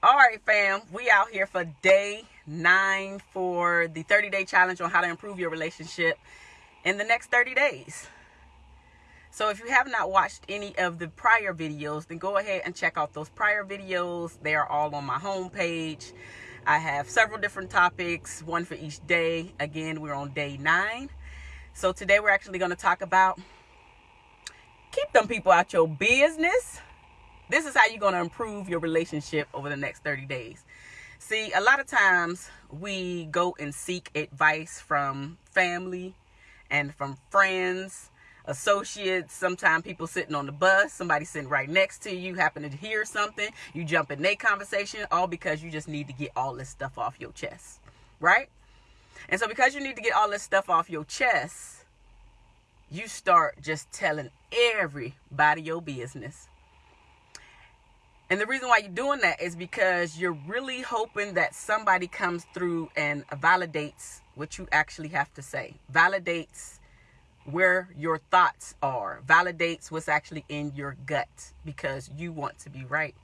All right, fam, we out here for day nine for the 30 day challenge on how to improve your relationship in the next 30 days. So if you have not watched any of the prior videos, then go ahead and check out those prior videos. They are all on my homepage. I have several different topics, one for each day. Again, we're on day nine. So today we're actually going to talk about keep them people out your business this is how you're going to improve your relationship over the next 30 days. See, a lot of times we go and seek advice from family and from friends, associates, sometimes people sitting on the bus, somebody sitting right next to you, happen to hear something, you jump in their conversation, all because you just need to get all this stuff off your chest, right? And so because you need to get all this stuff off your chest, you start just telling everybody your business. And the reason why you're doing that is because you're really hoping that somebody comes through and validates what you actually have to say, validates where your thoughts are, validates what's actually in your gut because you want to be right.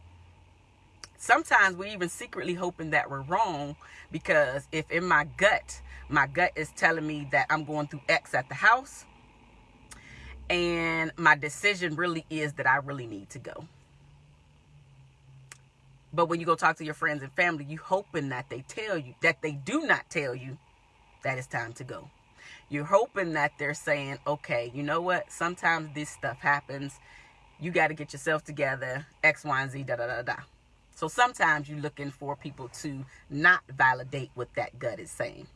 Sometimes we're even secretly hoping that we're wrong because if in my gut, my gut is telling me that I'm going through X at the house and my decision really is that I really need to go. But when you go talk to your friends and family, you hoping that they tell you, that they do not tell you that it's time to go. You're hoping that they're saying, okay, you know what? Sometimes this stuff happens. You got to get yourself together, X, Y, and Z, da, da, da, da. So sometimes you're looking for people to not validate what that gut is saying.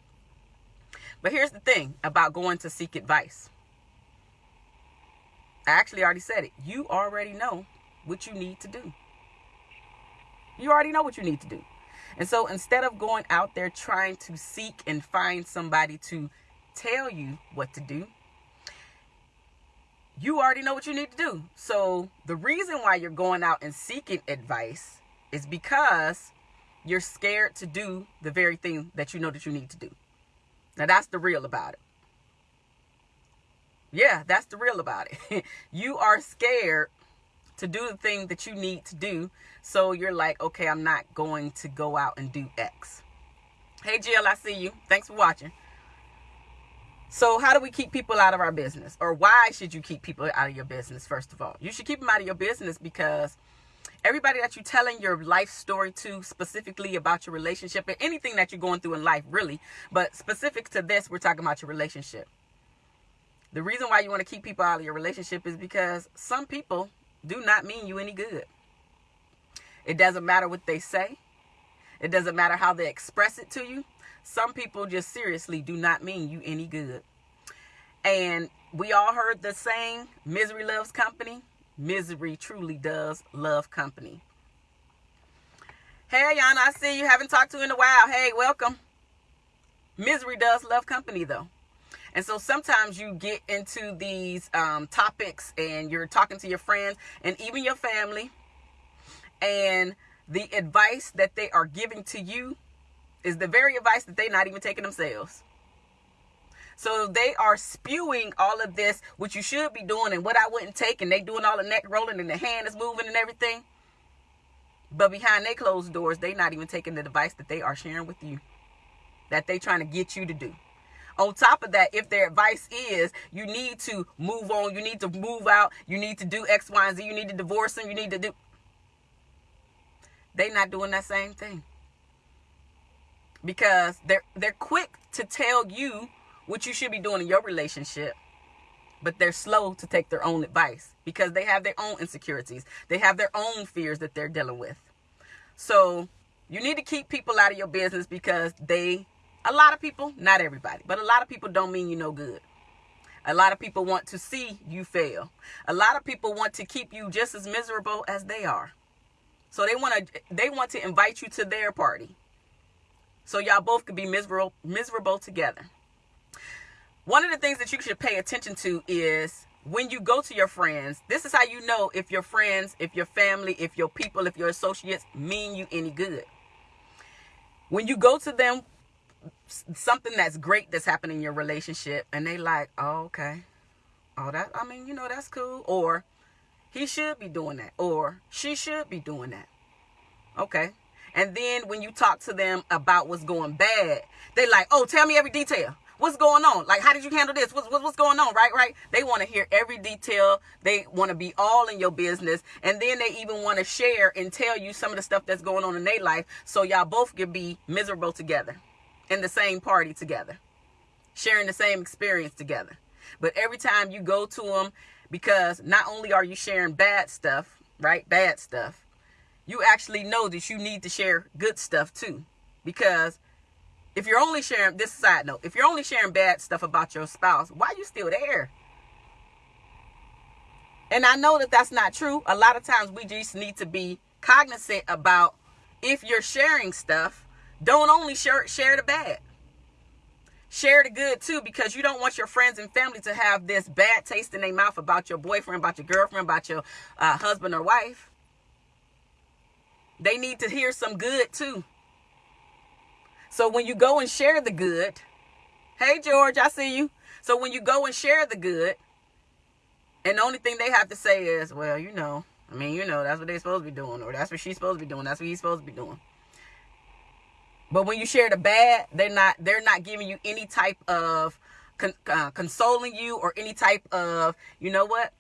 But here's the thing about going to seek advice. I actually already said it. You already know what you need to do. You already know what you need to do. And so instead of going out there trying to seek and find somebody to tell you what to do, you already know what you need to do. So the reason why you're going out and seeking advice is because you're scared to do the very thing that you know that you need to do. Now that's the real about it. Yeah, that's the real about it. you are scared to do the thing that you need to do. So you're like, okay, I'm not going to go out and do X. Hey, Jill, I see you. Thanks for watching. So how do we keep people out of our business? Or why should you keep people out of your business, first of all? You should keep them out of your business because everybody that you're telling your life story to, specifically about your relationship, and anything that you're going through in life, really, but specific to this, we're talking about your relationship. The reason why you want to keep people out of your relationship is because some people do not mean you any good. It doesn't matter what they say. It doesn't matter how they express it to you. Some people just seriously do not mean you any good. And we all heard the saying, misery loves company. Misery truly does love company. Hey, Yana, I see you. Haven't talked to in a while. Hey, welcome. Misery does love company, though. And so sometimes you get into these um, topics and you're talking to your friends and even your family, and the advice that they are giving to you is the very advice that they're not even taking themselves. So they are spewing all of this, what you should be doing and what I wouldn't take, and they doing all the neck rolling and the hand is moving and everything. But behind their closed doors, they're not even taking the advice that they are sharing with you, that they trying to get you to do. On top of that, if their advice is you need to move on, you need to move out, you need to do X, Y, and Z, you need to divorce them, you need to do. They not doing that same thing. Because they're they're quick to tell you what you should be doing in your relationship, but they're slow to take their own advice because they have their own insecurities. They have their own fears that they're dealing with. So you need to keep people out of your business because they a lot of people, not everybody, but a lot of people don't mean you no good. A lot of people want to see you fail. A lot of people want to keep you just as miserable as they are. So they want to they want to invite you to their party. So y'all both could be miserable miserable together. One of the things that you should pay attention to is when you go to your friends, this is how you know if your friends, if your family, if your people, if your associates mean you any good. When you go to them something that's great that's happening in your relationship and they like oh okay oh that i mean you know that's cool or he should be doing that or she should be doing that okay And then when you talk to them about what's going bad, they like, oh, tell me every detail. What's going on? Like, how did you handle this? What's, what's going on? Right, right. They want to hear every detail. They want to be all in your business. And then they even want to share and tell you some of the stuff that's going on in their life. So y'all both can be miserable together in the same party together, sharing the same experience together. But every time you go to them, because not only are you sharing bad stuff, right? Bad stuff. You actually know that you need to share good stuff too. Because if you're only sharing this side note, if you're only sharing bad stuff about your spouse, why are you still there? And I know that that's not true. A lot of times we just need to be cognizant about if you're sharing stuff, don't only share share the bad. Share the good too, because you don't want your friends and family to have this bad taste in their mouth about your boyfriend, about your girlfriend, about your uh, husband or wife. They need to hear some good too. So when you go and share the good, hey George, I see you. So when you go and share the good, and the only thing they have to say is, well, you know, I mean, you know, that's what they're supposed to be doing, or that's what she's supposed to be doing, that's what he's supposed to be doing. But when you share the bad, they're not they're not giving you any type of con, uh, consoling you or any type of you know what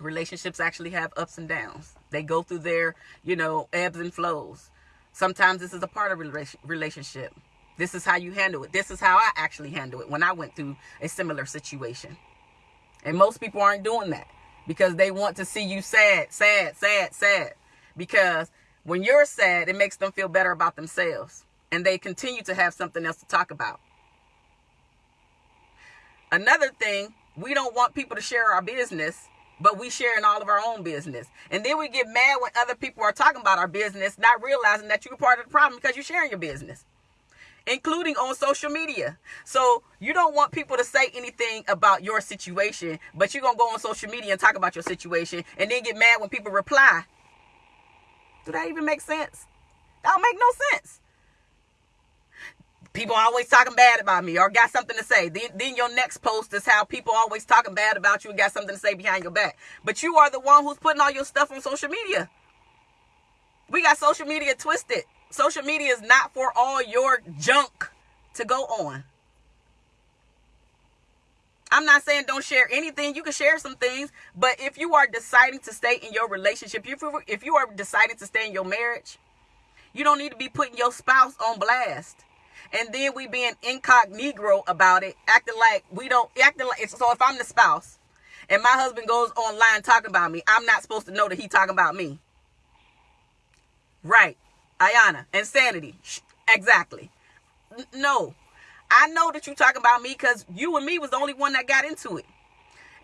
relationships actually have ups and downs. They go through their you know ebbs and flows. Sometimes this is a part of a relationship. This is how you handle it. This is how I actually handle it when I went through a similar situation. And most people aren't doing that because they want to see you sad, sad, sad, sad. Because when you're sad, it makes them feel better about themselves and they continue to have something else to talk about. Another thing, we don't want people to share our business, but we share in all of our own business. And then we get mad when other people are talking about our business, not realizing that you're part of the problem because you're sharing your business, including on social media. So you don't want people to say anything about your situation, but you're going to go on social media and talk about your situation and then get mad when people reply. Do that even make sense? That don't make no sense people always talking bad about me or got something to say. Then, then your next post is how people always talking bad about you and got something to say behind your back. But you are the one who's putting all your stuff on social media. We got social media twisted. Social media is not for all your junk to go on. I'm not saying don't share anything. You can share some things, but if you are deciding to stay in your relationship, if you, if you are deciding to stay in your marriage, you don't need to be putting your spouse on blast and then we being incognito about it, acting like we don't acting like so if I'm the spouse and my husband goes online talking about me, I'm not supposed to know that he talking about me. Right. Ayana, insanity. Exactly. No. I know that you talking about me because you and me was the only one that got into it.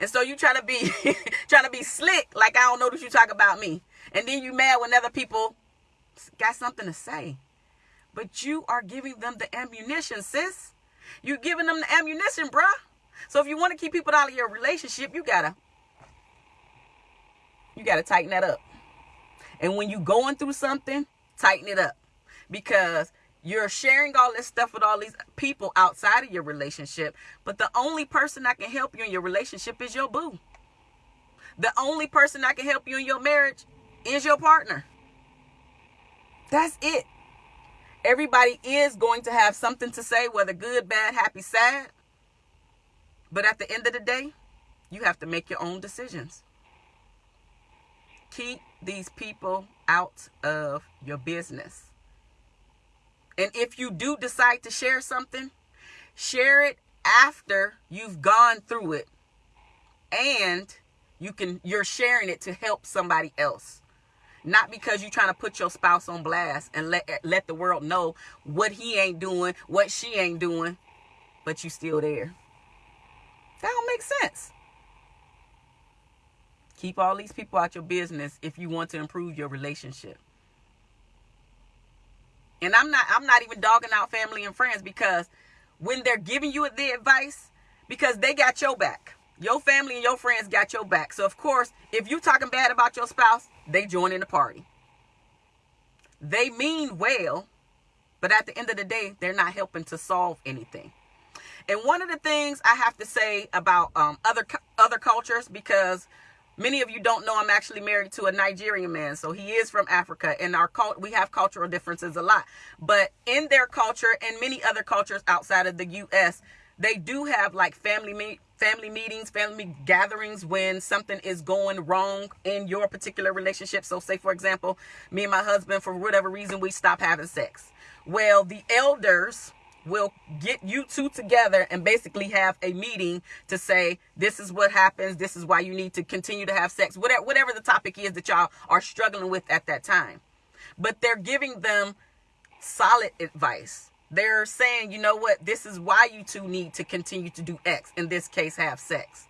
And so you trying to be trying to be slick like I don't know that you talk about me. And then you mad when other people got something to say. But you are giving them the ammunition, sis. You're giving them the ammunition, bruh. So if you want to keep people out of your relationship, you gotta you gotta tighten that up. And when you going through something, tighten it up. Because you're sharing all this stuff with all these people outside of your relationship, but the only person that can help you in your relationship is your boo. The only person that can help you in your marriage is your partner. That's it. Everybody is going to have something to say, whether good, bad, happy, sad. But at the end of the day, you have to make your own decisions. Keep these people out of your business. And if you do decide to share something, share it after you've gone through it and you can you're sharing it to help somebody else. Not because you're trying to put your spouse on blast and let let the world know what he ain't doing, what she ain't doing, but you still there. That don't make sense. Keep all these people out your business if you want to improve your relationship. And I'm not I'm not even dogging out family and friends because when they're giving you the advice, because they got your back. Your family and your friends got your back. So of course, if you talking bad about your spouse, they join in the party. They mean well, but at the end of the day, they're not helping to solve anything. And one of the things I have to say about um, other other cultures, because Many of you don't know I'm actually married to a Nigerian man, so he is from Africa, and our cult we have cultural differences a lot. But in their culture and many other cultures outside of the U.S., they do have like family meet family meetings, family gatherings when something is going wrong in your particular relationship. So, say for example, me and my husband, for whatever reason, we stop having sex. Well, the elders will get you two together and basically have a meeting to say this is what happens this is why you need to continue to have sex whatever whatever the topic is that y'all are struggling with at that time but they're giving them solid advice they're saying you know what this is why you two need to continue to do x in this case have sex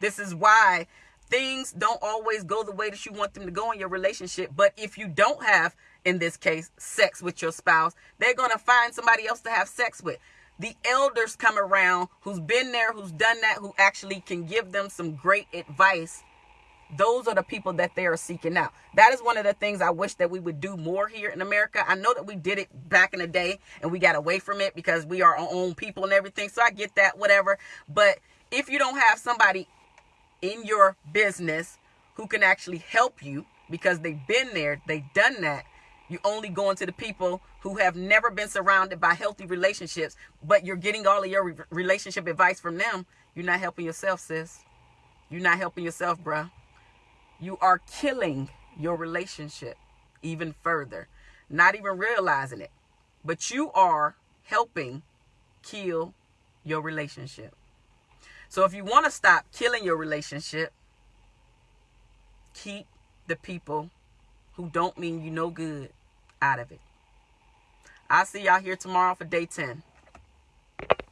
this is why things don't always go the way that you want them to go in your relationship but if you don't have in this case, sex with your spouse, they're going to find somebody else to have sex with. The elders come around who's been there, who's done that, who actually can give them some great advice. Those are the people that they are seeking out. That is one of the things I wish that we would do more here in America. I know that we did it back in the day and we got away from it because we are our own people and everything. So I get that, whatever. But if you don't have somebody in your business who can actually help you because they've been there, they've done that, you only going to the people who have never been surrounded by healthy relationships, but you're getting all of your re- relationship advice from them. You're not helping yourself, sis. You're not helping yourself, bruh. You are killing your relationship even further, not even realizing it. But you are helping kill your relationship. So if you want to stop killing your relationship, keep the people who don't mean you no good out of it. I'll see y'all here tomorrow for day 10.